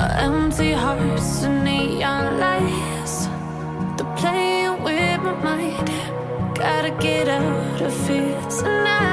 Empty hearts and neon lights. They're playing with my mind. Gotta get out of here tonight.